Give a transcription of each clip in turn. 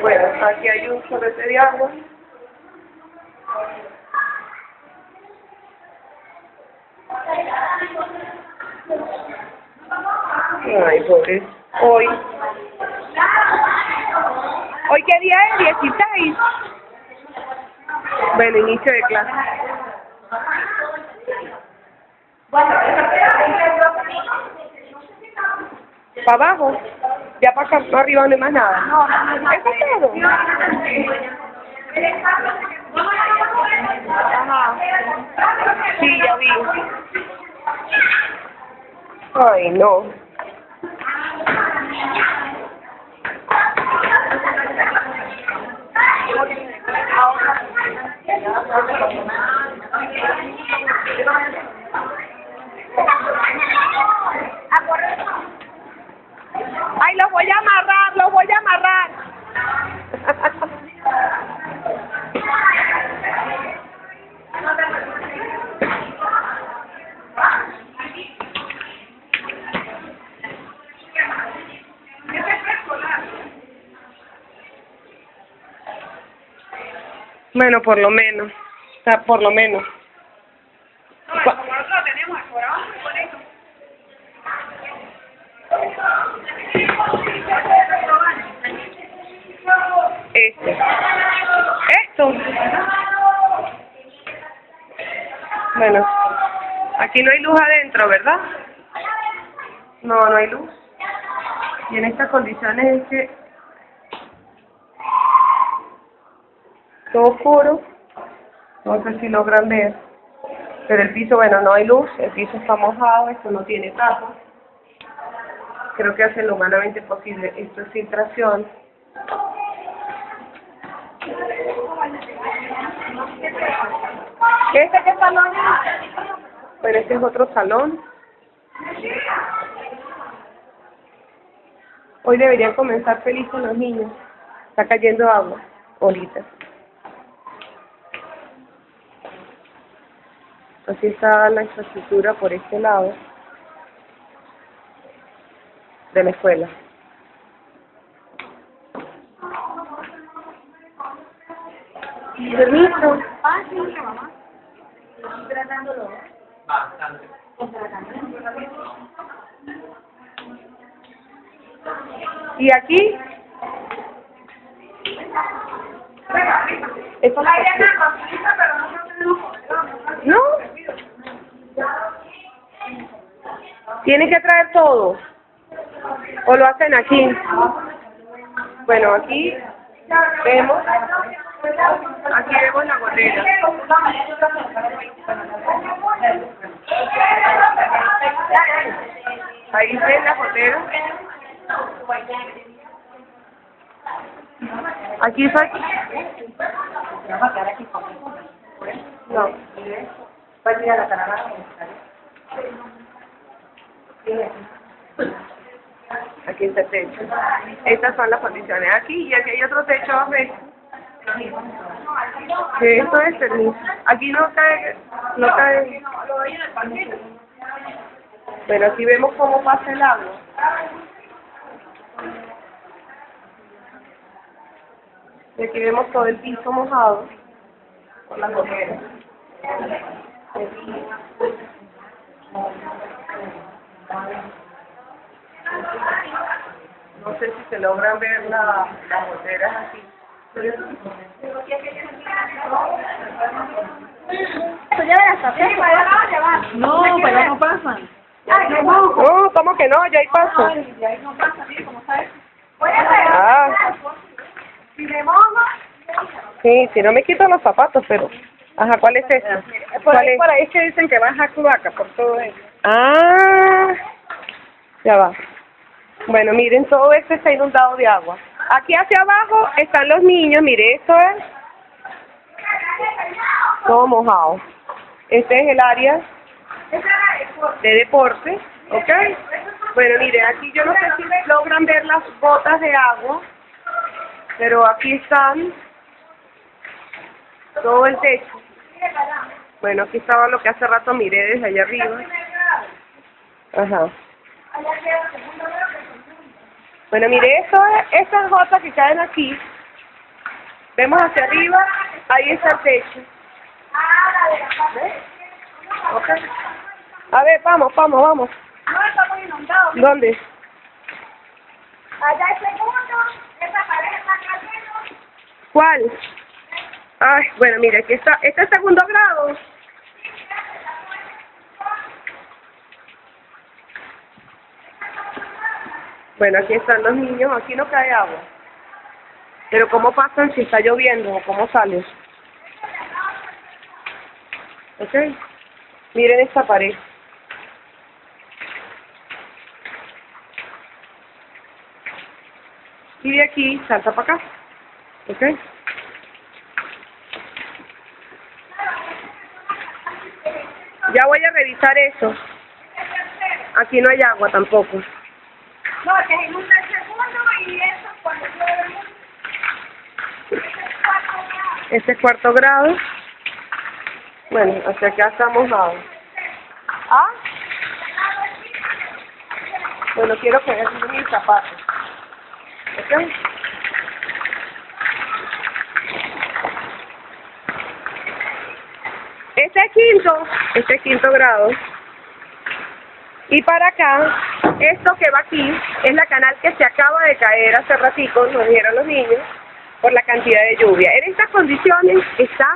Bueno, aquí hay un chorrete de agua. Ay, pobre. Hoy. ¿Hoy qué día es? 16. Bueno, inicio de clase. ¿Para abajo? Ya para acá, para arriba no hay más nada. ¿Eso es todo? Ajá. Sí, ya vi. Ay, no. Ay, los voy a amarrar, los voy a amarrar. Bueno, por lo menos. O sea, por lo menos. Cua- Este. Esto. Bueno. Aquí no hay luz adentro, ¿verdad? No, no hay luz. Y en estas condiciones es que todo oscuro. No sé si logran ver. Pero el piso, bueno, no hay luz, el piso está mojado, esto no tiene tapa. Creo que hacen lo humanamente posible. Esto es filtración. ¿Este qué salón es? Bueno, este es otro salón. Hoy deberían comenzar felices los niños. Está cayendo agua, ahorita. Así está la infraestructura por este lado de la escuela. Permiso. ¿Y aquí? ¿Tienen que traer todo? ¿O lo hacen aquí? Bueno, aquí vemos, aquí vemos la gotera. Ahí ven la gotera. Aquí está. No. Aquí está el techo. Estas son las condiciones. Aquí y aquí hay otro techo a ver. Que esto es. Aquí no cae, no cae. Pero aquí vemos cómo pasa el agua. Y aquí vemos todo el piso mojado por las goteras. No sé si se logran ver la, las goteras aquí. No, allá no pasan. No, ¿cómo que no? Ya hay paso. Ah, sí, si no me quito los zapatos, pero... Ajá, ¿cuál es este? Por ¿Cuál ahí, es? por ahí es que dicen que baja cloaca por todo eso. Ah, ya va. Bueno, miren, todo esto está inundado de agua. Aquí hacia abajo están los niños, mire, esto es todo mojado. Este es el área de deporte, ¿ok? Bueno, mire, aquí yo no sé si logran ver las gotas de agua, pero aquí están todo el techo. Bueno, aquí estaba lo que hace rato miré desde allá arriba. Ajá. Bueno, mire, eso es, estas gotas que caen aquí. Vemos hacia arriba, ahí está el techo. ¿Ves? Ok. A ver, vamos, vamos, vamos. No, estamos inundados. ¿Dónde? Allá el segundo, esa pared está cayendo. ¿Cuál? Ay, bueno, mire, aquí está, este es segundo grado. Bueno, aquí están los niños, aquí no cae agua. Pero ¿cómo pasan si está lloviendo o cómo salen? ¿Ok? Miren esta pared. Y de aquí salta para acá. ¿Ok? Ya voy a revisar eso. Aquí no hay agua tampoco. No, inunda el segundo y eso cuando llueve. Este es cuarto grado. Bueno, hacia acá estamos nada. ¿Ah? Bueno, quiero vean mis zapatos. ¿Ok? Este es quinto, este es quinto grado. Y para acá, esto que va aquí, es la canal que se acaba de caer hace ratito, nos dijeron los niños, por la cantidad de lluvia. En estas condiciones está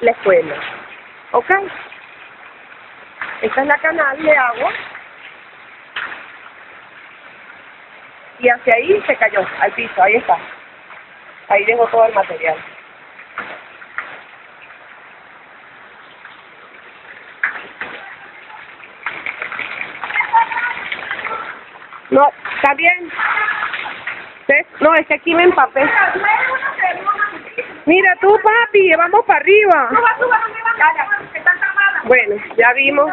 la escuela. ¿Ok? Esta es la canal de agua. Y hacia ahí se cayó, al piso, ahí está. Ahí dejó todo el material. No, está bien. ¿Ves? No, es que aquí me empapé. Mira tú, papi, vamos para arriba. Bueno, ya vimos.